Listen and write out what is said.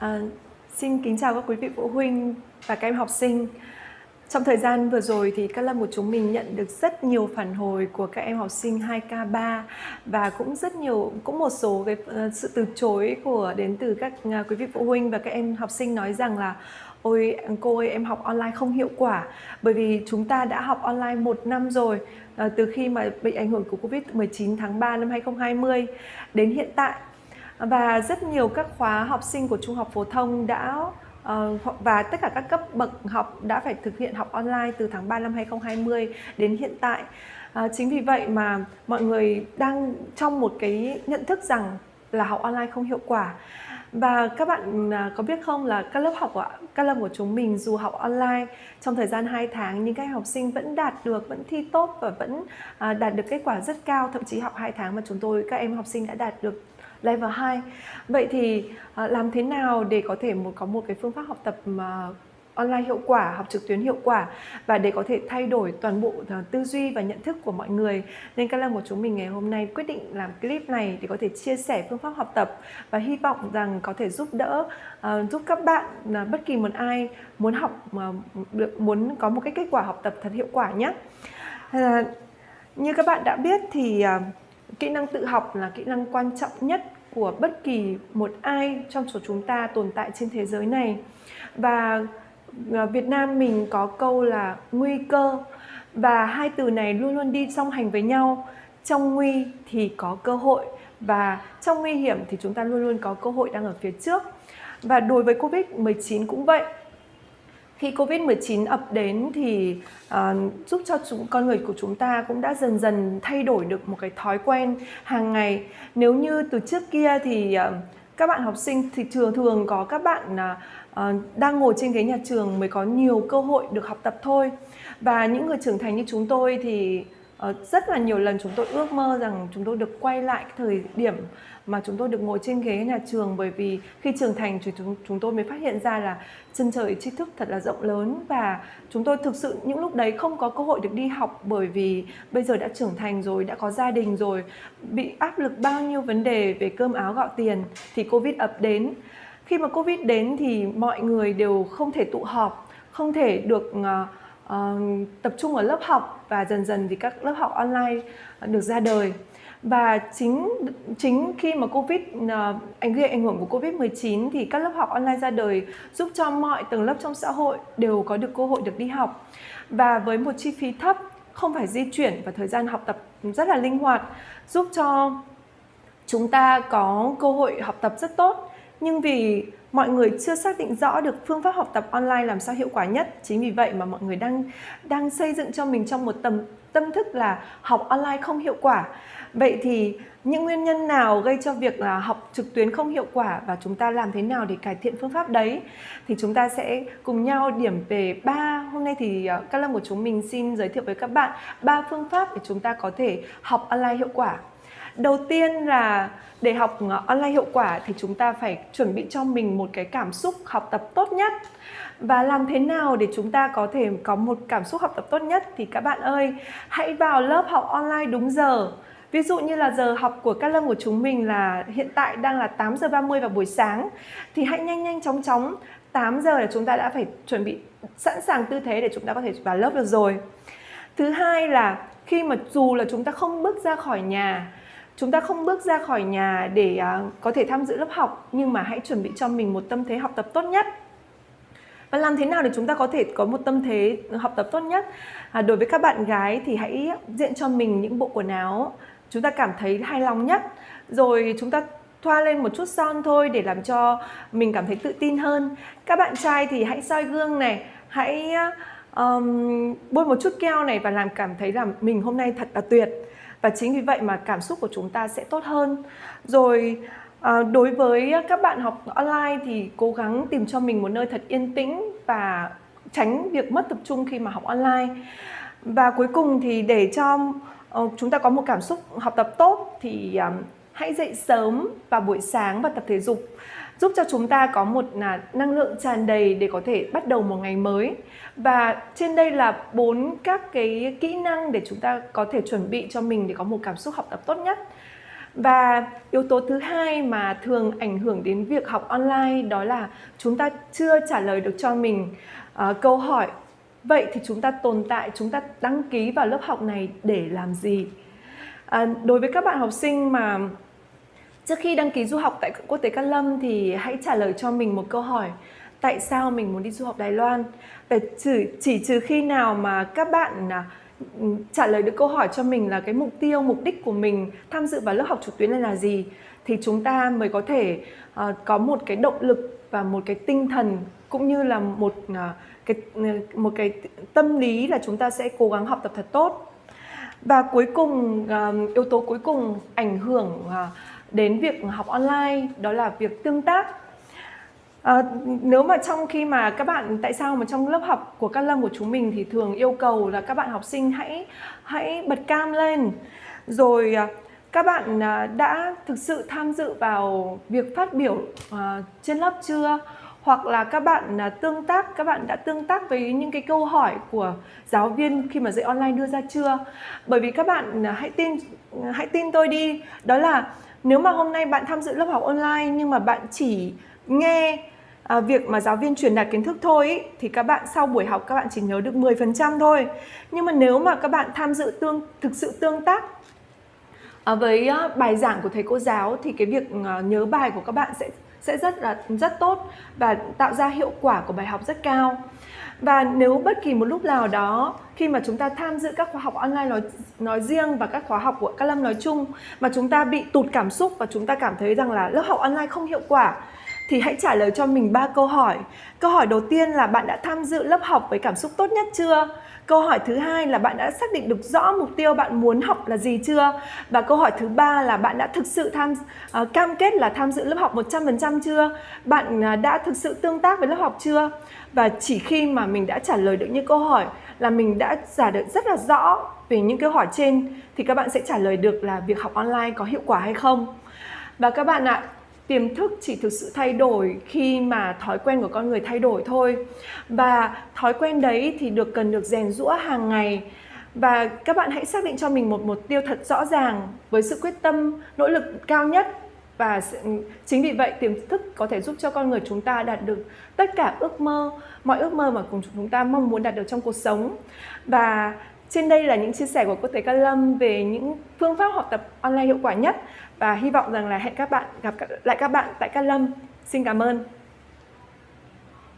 À, xin kính chào các quý vị phụ huynh và các em học sinh. Trong thời gian vừa rồi thì các lớp của chúng mình nhận được rất nhiều phản hồi của các em học sinh 2K3 và cũng rất nhiều cũng một số cái ờ, sự từ chối của đến từ các à, quý vị phụ huynh và các em học sinh nói rằng là ôi cô ơi em học online không hiệu quả bởi vì chúng ta đã học online một năm rồi ờ, từ khi mà bị ảnh hưởng của Covid-19 tháng 3 năm 2020 đến hiện tại và rất nhiều các khóa học sinh của trung học phổ thông đã uh, và tất cả các cấp bậc học đã phải thực hiện học online từ tháng 3 năm 2020 đến hiện tại. Uh, chính vì vậy mà mọi người đang trong một cái nhận thức rằng là học online không hiệu quả. Và các bạn à, có biết không là các lớp học của các lớp của chúng mình dù học online trong thời gian 2 tháng nhưng các học sinh vẫn đạt được, vẫn thi tốt và vẫn à, đạt được kết quả rất cao. Thậm chí học 2 tháng mà chúng tôi các em học sinh đã đạt được level 2 vậy thì à, làm thế nào để có thể một có một cái phương pháp học tập mà online hiệu quả, học trực tuyến hiệu quả và để có thể thay đổi toàn bộ à, tư duy và nhận thức của mọi người. Nên các lâm của chúng mình ngày hôm nay quyết định làm clip này để có thể chia sẻ phương pháp học tập và hy vọng rằng có thể giúp đỡ uh, giúp các bạn uh, bất kỳ một ai muốn học mà được muốn có một cái kết quả học tập thật hiệu quả nhé. Uh, như các bạn đã biết thì uh, kỹ năng tự học là kỹ năng quan trọng nhất của bất kỳ một ai trong số chúng ta tồn tại trên thế giới này. Và ờ, Việt Nam mình có câu là nguy cơ. Và hai từ này luôn luôn đi song hành với nhau. Trong nguy thì có cơ hội. Và trong nguy hiểm thì chúng ta luôn luôn có cơ hội đang ở phía trước. Và đối với Covid-19 cũng vậy khi Covid-19 ập đến thì uh, giúp cho chúng con người của chúng ta cũng đã dần dần thay đổi được một cái thói quen hàng ngày. Nếu như từ trước kia thì uh, các bạn học sinh thì thường thường có các bạn uh, đang ngồi trên ghế nhà trường mới có nhiều cơ hội được học tập thôi. Và những người trưởng thành như chúng tôi thì uh, Ờ, rất là nhiều lần chúng tôi ước mơ rằng chúng tôi được quay lại cái thời điểm mà chúng tôi được ngồi trên ghế nhà trường bởi vì khi trưởng thành thì chúng, chúng tôi mới phát hiện ra là chân trời tri thức thật là rộng lớn và chúng tôi thực sự những lúc đấy không có cơ hội được đi học bởi vì bây giờ đã trưởng thành rồi, đã có gia đình rồi, bị áp lực bao nhiêu vấn đề về cơm áo gạo tiền thì Covid ập đến. Khi mà Covid đến thì mọi người đều không thể tụ họp, không thể được uh, uh, tập trung ở lớp học và dần dần thì các lớp học online được ra đời. Và chính chính khi mà covid ờ, ảnh gây ảnh hưởng của covid 19 thì các lớp học online ra đời giúp cho mọi tầng lớp trong xã hội đều có được cơ hội được đi học. Và với một chi phí thấp không phải di chuyển và thời gian học tập rất là linh hoạt giúp cho chúng ta có cơ hội học tập rất tốt nhưng vì mọi người chưa xác định rõ được phương pháp học tập online làm sao hiệu quả nhất, chính vì vậy mà mọi người đang đang xây dựng cho mình trong một tầm, tâm thức là học online không hiệu quả. Vậy thì những nguyên nhân nào gây cho việc là học trực tuyến không hiệu quả và chúng ta làm thế nào để cải thiện phương pháp đấy? Thì chúng ta sẽ cùng nhau điểm về ba, hôm nay thì ờ, các lâm của chúng mình xin giới thiệu với các bạn ba phương pháp để chúng ta có thể học online hiệu quả đầu tiên là để học ờ, online hiệu quả thì chúng ta phải chuẩn bị cho mình một cái cảm xúc học tập tốt nhất và làm thế nào để chúng ta có thể có một cảm xúc học tập tốt nhất thì các bạn ơi, hãy vào lớp học online đúng giờ Ví dụ như là giờ học của các lớp của chúng mình là hiện tại đang là 8 giờ 30 vào buổi sáng, thì hãy nhanh nhanh chóng chóng 8 giờ là chúng ta đã phải chuẩn bị sẵn sàng tư thế để chúng ta có thể vào lớp được rồi. Thứ hai là khi mà dù là chúng ta không bước ra khỏi nhà chúng ta không bước ra khỏi nhà để uh, có thể tham dự lớp học nhưng mà hãy chuẩn bị cho mình một tâm thế học tập tốt nhất. Và làm thế nào để chúng ta có thể có một tâm thế học tập tốt nhất? À, đối với các bạn gái thì hãy diện cho mình những bộ quần áo chúng ta cảm thấy hài lòng nhất. Rồi chúng ta thoa lên một chút son thôi để làm cho mình cảm thấy tự tin hơn. Các bạn trai thì hãy soi gương này hãy um, bôi một chút keo này và làm cảm thấy là mình hôm nay thật là tuyệt. Và chính vì vậy mà cảm xúc của chúng ta sẽ tốt hơn. Rồi à, đối với các bạn học online thì cố gắng tìm cho mình một nơi thật yên tĩnh và tránh việc mất tập trung khi mà học online. Và cuối cùng thì để cho uh, chúng ta có một cảm xúc học tập tốt thì um, hãy dậy sớm vào buổi sáng và tập thể dục giúp cho chúng ta có một là năng lượng tràn đầy để có thể bắt đầu một ngày mới. Và trên đây là bốn các cái kỹ năng để chúng ta có thể chuẩn bị cho mình để có một cảm xúc học tập tốt nhất. Và yếu tố thứ hai mà thường ảnh hưởng đến việc học online đó là chúng ta chưa trả lời được cho mình uh, câu hỏi. Vậy thì chúng ta tồn tại chúng ta đăng ký vào lớp học này để làm gì? À, đối với các bạn học sinh mà trước khi đăng ký du học tại quốc tế Cát Lâm thì hãy trả lời cho mình một câu hỏi. Tại sao mình muốn đi du học Đài Loan? Và chỉ, chỉ trừ khi nào mà các bạn à, trả lời được câu hỏi cho mình là cái mục tiêu mục đích của mình tham dự vào lớp học trực tuyến này là gì thì chúng ta mới có thể uh, có một cái động lực và một cái tinh thần cũng như là một uh, cái một cái tâm lý là chúng ta sẽ cố gắng học tập thật tốt. Và cuối cùng uh, yếu tố cuối cùng ảnh hưởng uh, đến việc học online đó là việc tương tác. À, nếu mà trong khi mà các bạn tại sao mà trong lớp học của các lâm của chúng mình thì thường yêu cầu là các bạn học sinh hãy hãy bật cam lên. Rồi ờ, các bạn ờ, đã thực sự tham dự vào việc phát biểu trên lớp chưa? Hoặc là các bạn tương tác các bạn đã tương tác với những cái câu hỏi của giáo viên khi mà dạy online đưa ra chưa? Bởi vì các bạn hãy tin hãy tin tôi đi. Đó là nếu mà hôm nay bạn tham dự lớp học online nhưng mà bạn chỉ nghe à, việc mà giáo viên truyền đạt kiến thức thôi ý, thì các bạn sau buổi học các bạn chỉ nhớ được 10% thôi. Nhưng mà nếu mà các bạn tham dự tương thực sự tương tác à, với à, bài giảng của thầy cô giáo thì cái việc à, nhớ bài của các bạn sẽ sẽ rất là rất tốt và tạo ra hiệu quả của bài học rất cao. Và nếu bất kỳ một lúc nào đó, khi mà chúng ta tham dự các khóa học online nói nói riêng và các khóa học của các lâm nói chung, mà chúng ta bị tụt cảm xúc và chúng ta cảm thấy rằng là lớp học online không hiệu quả thì hãy trả lời cho mình ba câu hỏi. Câu hỏi đầu tiên là bạn đã tham dự lớp học với cảm xúc tốt nhất chưa? Câu hỏi thứ hai là bạn đã xác định được rõ mục tiêu bạn muốn học là gì chưa? Và câu hỏi thứ ba là bạn đã thực sự tham uh, cam kết là tham dự lớp học 100% chưa? Bạn uh, đã thực sự tương tác với lớp học chưa? Và chỉ khi mà mình đã trả lời được những câu hỏi là mình đã giả được rất là rõ về những câu hỏi trên thì các bạn sẽ trả lời được là việc học online có hiệu quả hay không. Và các bạn ạ, tiềm thức chỉ thực sự thay đổi khi mà thói quen của con người thay đổi thôi. Và thói quen đấy thì được cần được rèn rũa hàng ngày. Và các bạn hãy xác định cho mình một mục tiêu thật rõ ràng với sự quyết tâm, nỗ lực cao nhất. Và chính vì vậy tiềm thức có thể giúp cho con người chúng ta đạt được tất cả ước mơ, mọi ước mơ mà cùng chúng ta mong muốn đạt được trong cuộc sống. Và trên đây là những chia sẻ của quốc tế Ca Lâm về những phương pháp học tập online hiệu quả nhất và hy vọng rằng là hẹn các bạn, gặp lại các bạn tại Cát Lâm. Xin cảm ơn.